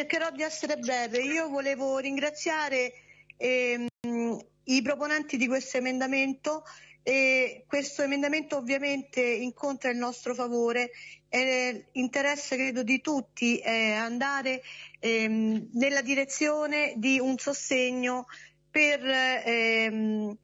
cercherò di essere breve. Io volevo ringraziare ehm, i proponenti di questo emendamento e questo emendamento ovviamente incontra il nostro favore è interesse credo di tutti è andare ehm, nella direzione di un sostegno per, ehm,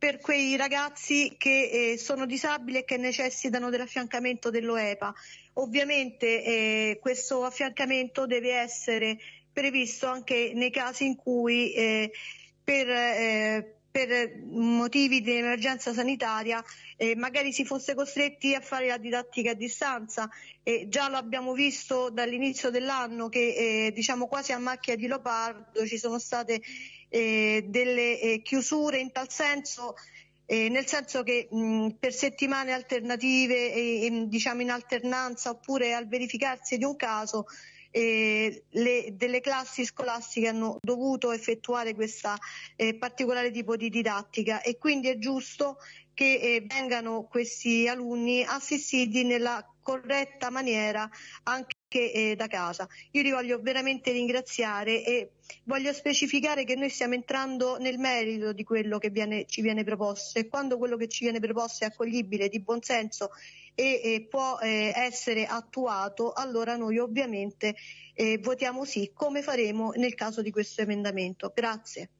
per quei ragazzi che eh, sono disabili e che necessitano dell'affiancamento dell'OEPA. Ovviamente eh, questo affiancamento deve essere previsto anche nei casi in cui eh, per eh, per motivi di emergenza sanitaria eh, magari si fosse costretti a fare la didattica a distanza. Eh, già lo abbiamo visto dall'inizio dell'anno che eh, diciamo quasi a macchia di leopardo ci sono state eh, delle eh, chiusure in tal senso eh, nel senso che mh, per settimane alternative e, e, diciamo in alternanza oppure al verificarsi di un caso eh, le, delle classi scolastiche hanno dovuto effettuare questo eh, particolare tipo di didattica e quindi è giusto che eh, vengano questi alunni assistiti nella corretta maniera anche eh, da casa. Io li voglio veramente ringraziare e voglio specificare che noi stiamo entrando nel merito di quello che viene, ci viene proposto e quando quello che ci viene proposto è accoglibile, di buon senso e, e può eh, essere attuato, allora noi ovviamente eh, votiamo sì, come faremo nel caso di questo emendamento. Grazie.